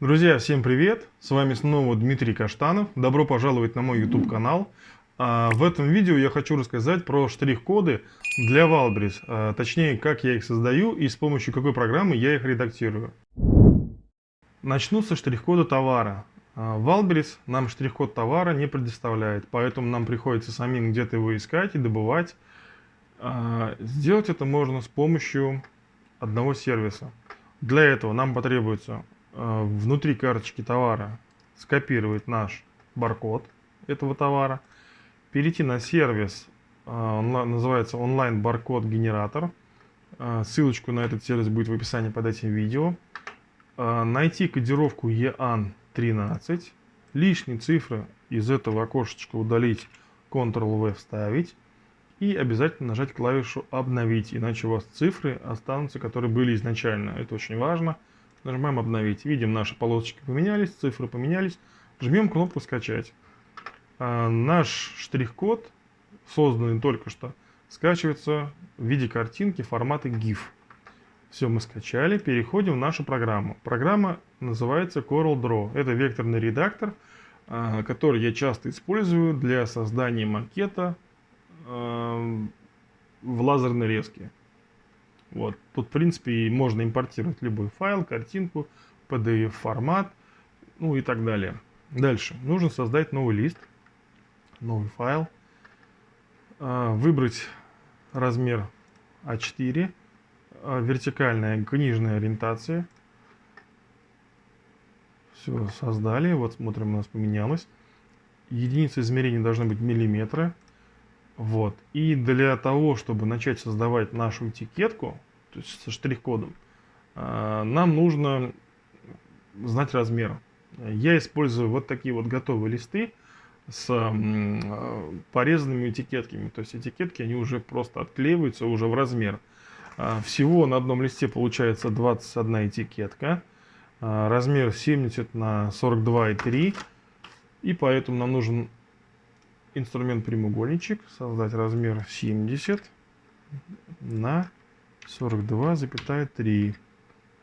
Друзья, всем привет! С вами снова Дмитрий Каштанов. Добро пожаловать на мой YouTube канал. А, в этом видео я хочу рассказать про штрих-коды для Wildberries, а, точнее, как я их создаю и с помощью какой программы я их редактирую. Начну со штрих-кода товара. А, Wildberries нам штрих-код товара не предоставляет, поэтому нам приходится самим где-то его искать и добывать. Сделать это можно с помощью одного сервиса. Для этого нам потребуется внутри карточки товара скопировать наш баркод этого товара, перейти на сервис, э, называется онлайн баркод генератор. Э, ссылочку на этот сервис будет в описании под этим видео. Найти кодировку EAN13, лишние цифры из этого окошечка удалить, Ctrl-V вставить и обязательно нажать клавишу «Обновить», иначе у вас цифры останутся, которые были изначально. Это очень важно. Нажимаем обновить. Видим, наши полосочки поменялись, цифры поменялись. Жмем кнопку скачать. А наш штрих-код, созданный только что, скачивается в виде картинки формата GIF. Все, мы скачали. Переходим в нашу программу. Программа называется Coral Draw. Это векторный редактор, а, который я часто использую для создания макета а, в лазерной резке. Вот. Тут, в принципе, можно импортировать любой файл, картинку, PDF формат, ну и так далее. Дальше. Нужно создать новый лист, новый файл, а, выбрать размер А4, а, вертикальная книжная ориентация. Все, создали. Вот смотрим, у нас поменялось. Единица измерения должны быть миллиметры. Вот. И для того, чтобы начать создавать нашу этикетку, то есть со штрих-кодом, а, нам нужно знать размер. Я использую вот такие вот готовые листы с а, порезанными этикетками. То есть этикетки, они уже просто отклеиваются уже в размер. А, всего на одном листе получается 21 этикетка. Размер 70 на 42,3. И поэтому нам нужен инструмент прямоугольничек, создать размер 70 на 42,3.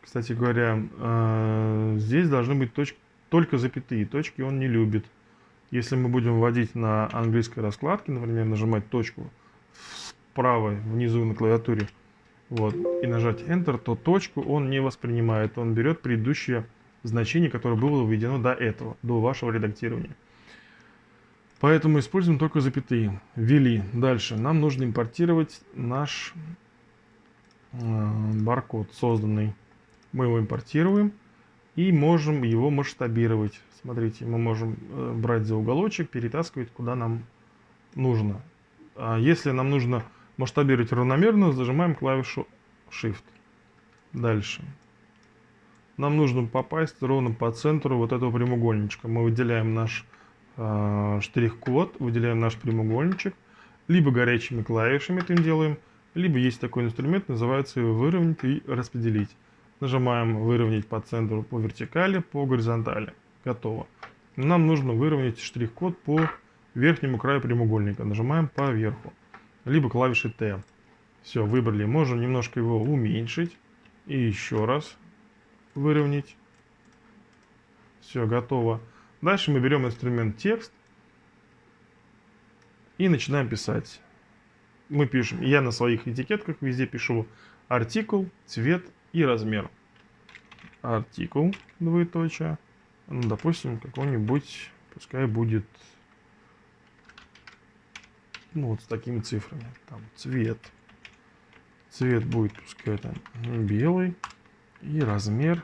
Кстати говоря, э, здесь должны быть точки, только запятые. Точки он не любит. Если мы будем вводить на английской раскладке, например, нажимать точку справа внизу на клавиатуре, вот, и нажать Enter, то точку он не воспринимает. Он берет предыдущее значение, которое было введено до этого, до вашего редактирования. Поэтому используем только запятые. Ввели. Дальше. Нам нужно импортировать наш э, баркод созданный. Мы его импортируем и можем его масштабировать. Смотрите, мы можем э, брать за уголочек, перетаскивать куда нам нужно. А если нам нужно масштабировать равномерно, зажимаем клавишу Shift. Дальше. Нам нужно попасть ровно по центру вот этого прямоугольничка. Мы выделяем наш штрих-код, выделяем наш прямоугольничек, либо горячими клавишами это делаем, либо есть такой инструмент, называется выровнять и распределить. Нажимаем выровнять по центру, по вертикали, по горизонтали. Готово. Нам нужно выровнять штрих-код по верхнему краю прямоугольника. Нажимаем по верху. Либо клавишей T. Все, выбрали. Можем немножко его уменьшить. И еще раз выровнять. Все, готово. Дальше мы берем инструмент текст и начинаем писать. Мы пишем, я на своих этикетках везде пишу артикул, цвет и размер. Артикул, двоеточие. Ну, допустим, какой-нибудь, пускай будет, ну, вот с такими цифрами. Там цвет. Цвет будет, пускай там белый. И размер,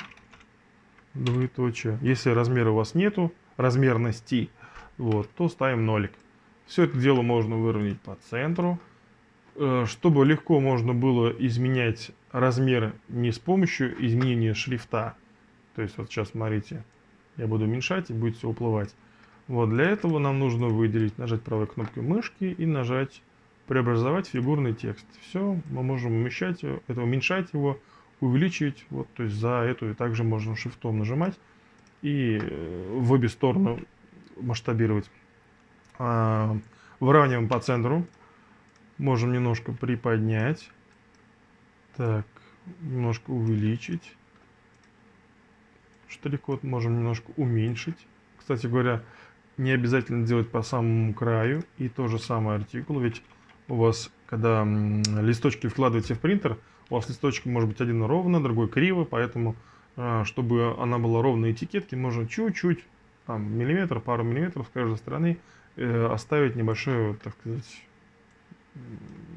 двоеточие. Если размера у вас нету, размерности, вот, то ставим нолик. Все это дело можно выровнять по центру. Э, чтобы легко можно было изменять размер не с помощью изменения шрифта. То есть вот сейчас смотрите, я буду уменьшать и будет все уплывать. Вот для этого нам нужно выделить, нажать правой кнопкой мышки и нажать преобразовать фигурный текст. Все, мы можем умещать, это уменьшать его, увеличивать. Вот, то есть за эту и также можно шрифтом нажимать и э, в обе стороны масштабировать. А, выравниваем по центру. Можем немножко приподнять. Так, немножко увеличить. штрих-код, можем немножко уменьшить. Кстати говоря, не обязательно делать по самому краю. И то же самое артикул, ведь у вас, когда листочки вкладываете в принтер, у вас листочек может быть один ровно, другой криво, поэтому, чтобы она была ровной этикетки, можно чуть-чуть, там, миллиметр, пару миллиметров с каждой стороны э, оставить небольшой, так сказать,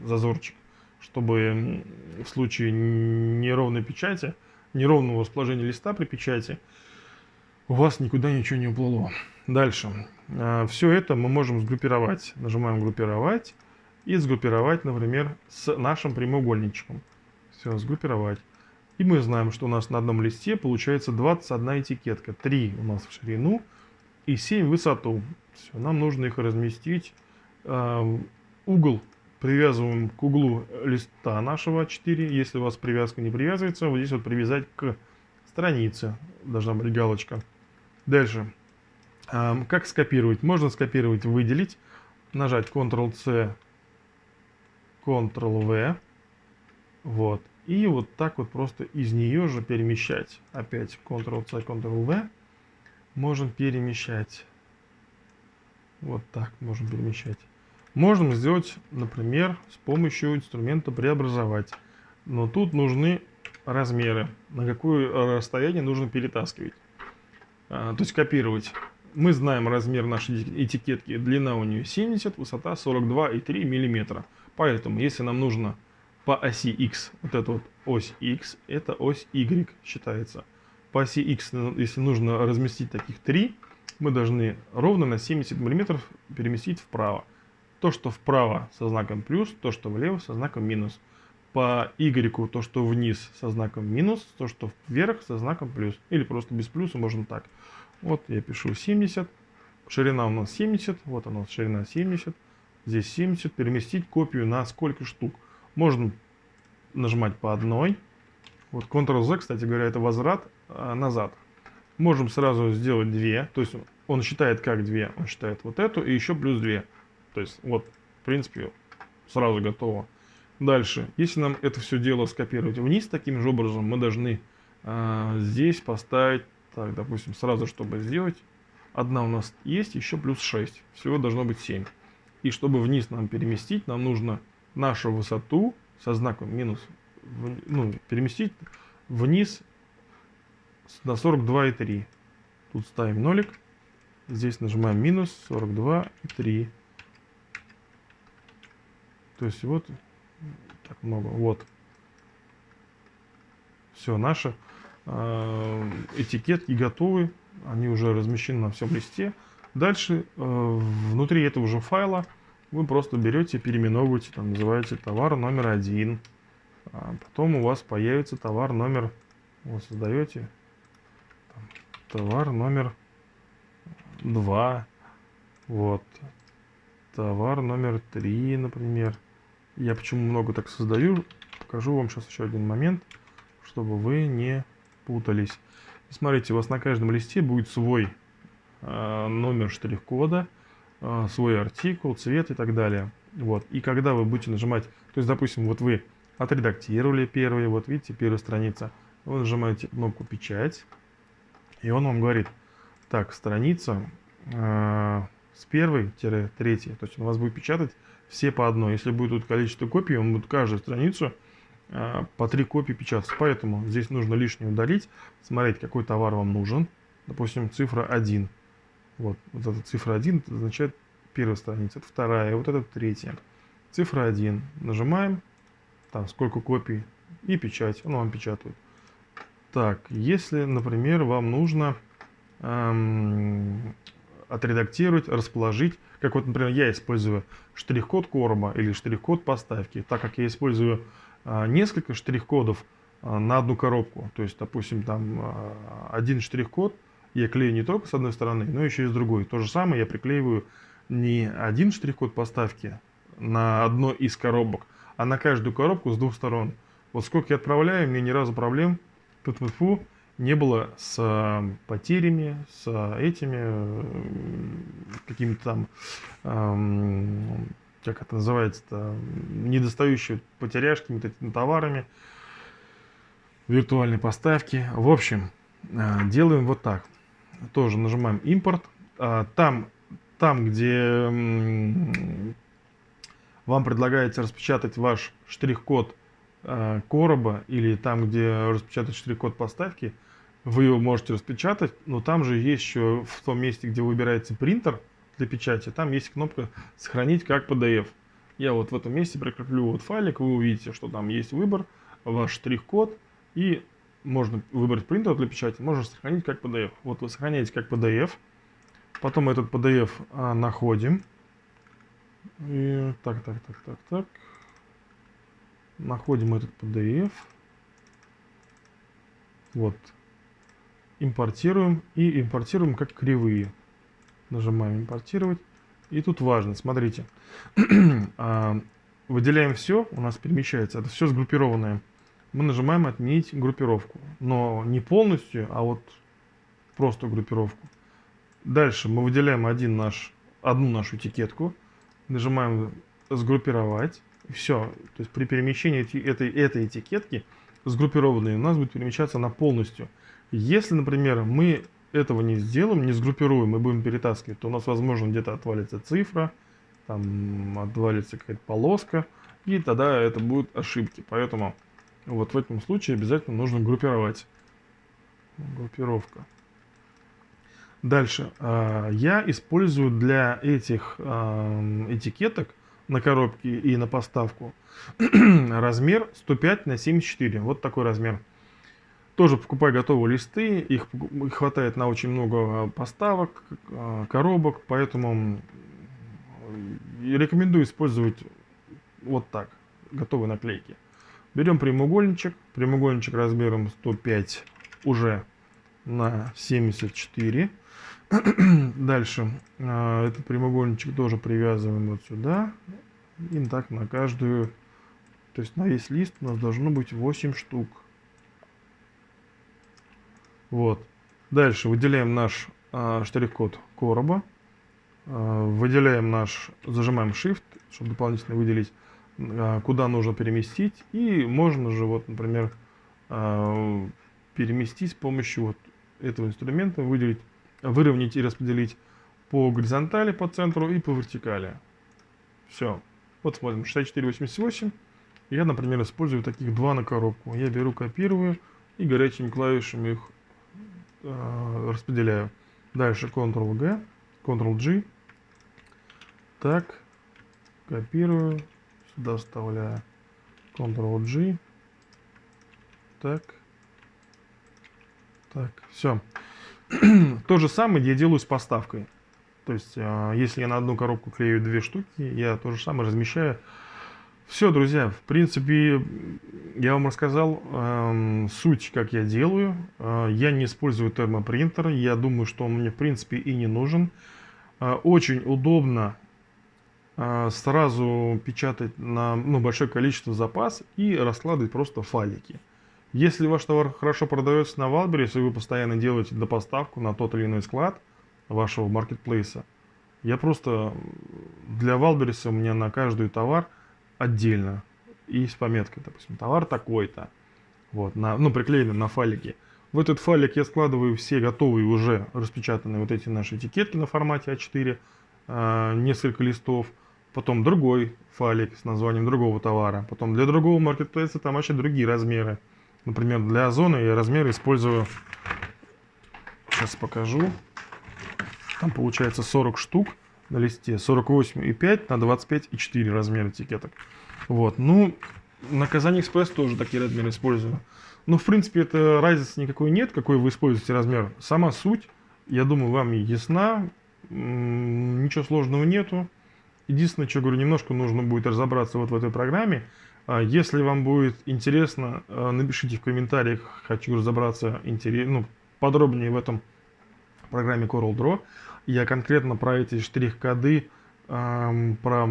зазорчик, чтобы в случае неровной печати, неровного расположения листа при печати, у вас никуда ничего не уплыло. Дальше. А, Все это мы можем сгруппировать. Нажимаем «Группировать» и сгруппировать, например, с нашим прямоугольничком. Все, сгруппировать. И мы знаем, что у нас на одном листе получается 21 этикетка. 3 у нас в ширину и 7 в высоту. Все, нам нужно их разместить. А, угол привязываем к углу листа нашего 4. Если у вас привязка не привязывается, вот здесь вот привязать к странице. Должна быть галочка. Дальше. Как скопировать? Можно скопировать, выделить, нажать Ctrl-C, Ctrl-V. Вот. И вот так вот просто из нее же перемещать. Опять Ctrl-C, Ctrl-V. Можем перемещать. Вот так можем перемещать. Можем сделать, например, с помощью инструмента преобразовать. Но тут нужны размеры. На какое расстояние нужно перетаскивать. А, то есть копировать. Мы знаем размер нашей этикетки. Длина у нее 70, высота 42,3 мм. Поэтому, если нам нужно по оси X, вот эта вот ось X, это ось Y считается. По оси X, если нужно разместить таких три, мы должны ровно на 70 мм переместить вправо. То, что вправо со знаком плюс, то, что влево со знаком минус. По Y то, что вниз со знаком минус, то, что вверх со знаком плюс. Или просто без плюса можно так. Вот я пишу 70. Ширина у нас 70. Вот она, ширина 70. Здесь 70. Переместить копию на сколько штук. Можно нажимать по одной. Вот Ctrl-Z, кстати говоря, это возврат а, назад. Можем сразу сделать две. То есть он считает как две. Он считает вот эту и еще плюс две. То есть вот, в принципе, сразу готово. Дальше, если нам это все дело скопировать вниз таким же образом, мы должны э, здесь поставить так, допустим, сразу, чтобы сделать, одна у нас есть, еще плюс 6. Всего должно быть 7. И чтобы вниз нам переместить, нам нужно нашу высоту со знаком минус, ну, переместить вниз на 42,3. Тут ставим нолик. Здесь нажимаем минус 42,3. То есть вот так много. Вот. Все, наше Э, этикетки готовы, они уже размещены на всем листе. Дальше э, внутри этого же файла вы просто берете, переименовываете, там называете товар номер один. А потом у вас появится товар номер, вы создаете там, товар номер два, вот, товар номер три, например. Я почему много так создаю, покажу вам сейчас еще один момент, чтобы вы не путались. смотрите, у вас на каждом листе будет свой э, номер штрих-кода, свой артикул, цвет и так далее. Вот. И когда вы будете нажимать, то есть, допустим, вот вы отредактировали первый, вот видите, первая страница, вы нажимаете кнопку «Печать», и он вам говорит, так, страница э, с первой-третьей, то есть он вас будет печатать все по одной. Если будет тут количество копий, он будет каждую страницу Э, по три копии печататься. Поэтому здесь нужно лишнее удалить, смотреть, какой товар вам нужен. Допустим, цифра 1. Вот, вот эта цифра 1 это означает первая страница, это вторая, вот это третья. Цифра 1. Нажимаем, там сколько копий и печать, он вам печатает. Так, если, например, вам нужно эм, отредактировать, расположить, как вот, например, я использую штрих-код короба или штрих-код поставки, так как я использую а, несколько штрих-кодов а, на одну коробку. То есть, допустим, там а, один штрих-код я клею не только с одной стороны, но еще и с другой. То же самое я приклеиваю не один штрих-код поставки на одной из коробок, а на каждую коробку с двух сторон. Вот сколько я отправляю, мне ни разу проблем тут -фу, не было с потерями, с этими какими-то там как это называется-то, недостающие потеряшки, вот этими товарами, виртуальной поставки. В общем, делаем вот так. Тоже нажимаем импорт. А, там, там где вам предлагается распечатать ваш штрих-код а, короба или там, где распечатать штрих-код поставки, вы его можете распечатать, но там же есть еще в том месте, где выбираете принтер для печати, там есть кнопка «Сохранить как PDF». Я вот в этом месте прикреплю вот файлик, вы увидите, что там есть выбор, ваш штрих-код, и можно выбрать принтер для печати, можно сохранить как PDF. Вот вы сохраняете как PDF, потом этот PDF а, находим. И, так, так, так, так, так. Находим этот PDF. Вот. Импортируем и импортируем как кривые. Нажимаем импортировать. И тут важно, смотрите. А, выделяем все, у нас перемещается. Это все сгруппированное мы нажимаем «Отменить группировку». Но не полностью, а вот просто группировку. Дальше мы выделяем один наш, одну нашу этикетку, нажимаем «Сгруппировать». Все. То есть при перемещении этой, этой этикетки сгруппированной у нас будет перемещаться на полностью. Если, например, мы этого не сделаем, не сгруппируем и будем перетаскивать, то у нас, возможно, где-то отвалится цифра, там отвалится какая-то полоска, и тогда это будут ошибки. Поэтому вот в этом случае обязательно нужно группировать. Группировка. Дальше. А, я использую для этих а, этикеток на коробке и на поставку размер 105 на 74. Вот такой размер. Тоже покупаю готовые листы, их хватает на очень много поставок, а, коробок, поэтому рекомендую использовать вот так, готовые наклейки. Берем прямоугольничек. Прямоугольничек размером 105 уже на 74. Дальше а, этот прямоугольничек тоже привязываем вот сюда. И так на каждую, то есть на весь лист у нас должно быть 8 штук. Вот. Дальше выделяем наш а, штрих-код короба. А, выделяем наш, зажимаем Shift, чтобы дополнительно выделить куда нужно переместить. И можно же, вот, например, а, переместить с помощью вот этого инструмента, выделить, выровнять и распределить по горизонтали, по центру и по вертикали. Все. Вот смотрим, 64-88. Я, например, использую таких два на коробку. Я беру, копирую и горячими клавишами их э, распределяю. Дальше Ctrl-G, Ctrl-G. Так, копирую, Сюда вставляю Ctrl-G. Так. Так, все. То же самое я делаю с поставкой. То есть, а, если я на одну коробку клею две штуки, я то же самое размещаю. Все, друзья, в принципе, я вам рассказал э, суть, как я делаю. Э, я не использую термопринтер. Я думаю, что он мне, в принципе, и не нужен. Э, очень удобно сразу печатать на ну, большое количество запас и раскладывать просто файлики. Если ваш товар хорошо продается на Wildberries, и вы постоянно делаете допоставку на тот или иной склад вашего маркетплейса, я просто для Wildberries у меня на каждый товар отдельно и с пометкой, допустим, товар такой-то, вот, на, ну, приклеенный на файлике. В этот файлик я складываю все готовые уже распечатанные вот эти наши этикетки на формате А4, э, несколько листов, потом другой файлик с названием другого товара, потом для другого маркетплейса там вообще другие размеры. Например, для Озона я размеры использую, сейчас покажу, там получается 40 штук на листе, 48,5 на 25,4 размер этикеток. Вот, ну, на Казани Экспресс тоже такие размеры использую. Но, в принципе, это разницы никакой нет, какой вы используете размер. Сама суть, я думаю, вам ясна, ничего сложного нету. Единственное, что говорю, немножко нужно будет разобраться вот в этой программе. А, если вам будет интересно, а, напишите в комментариях, хочу разобраться интерес, ну, подробнее в этом программе CorelDRAW. Я конкретно про эти штрих-коды, про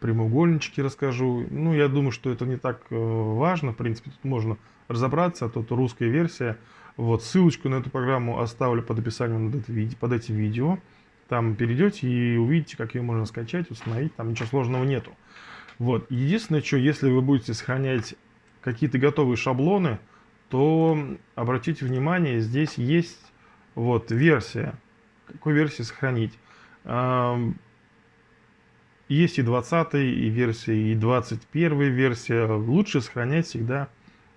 прямоугольнички расскажу. Ну, я думаю, что это не так э, важно. В принципе, тут можно разобраться. А тут русская версия. Вот, ссылочку на эту программу оставлю под описанием под этим видео. Там перейдете и увидите, как ее можно скачать, установить, там ничего сложного нету. Вот. Единственное, что если вы будете сохранять какие-то готовые шаблоны, то обратите внимание, здесь есть вот версия. Какой версии сохранить? Есть и 20 и версия, и 21 версия. Лучше сохранять всегда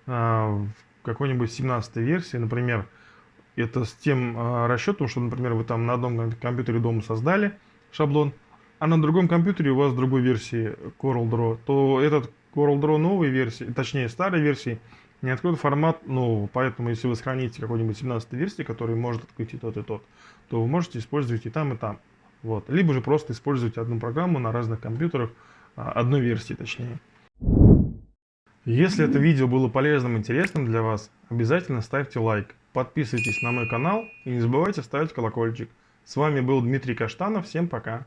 а, в какой-нибудь 17 версии. Например, это с тем а, расчетом, что, например, вы там на одном компьютере дома создали шаблон, а на другом компьютере у вас другой версии CorelDRAW, то этот CorelDRAW новой версии, точнее старой версии, не откроет формат нового. Поэтому, если вы сохраните какой-нибудь 17 версии, который может открыть и тот, и тот, то вы можете использовать и там, и там. Вот. Либо же просто использовать одну программу на разных компьютерах, а, одной версии точнее. Если это видео было полезным и интересным для вас, обязательно ставьте лайк, подписывайтесь на мой канал и не забывайте ставить колокольчик. С вами был Дмитрий Каштанов, всем пока!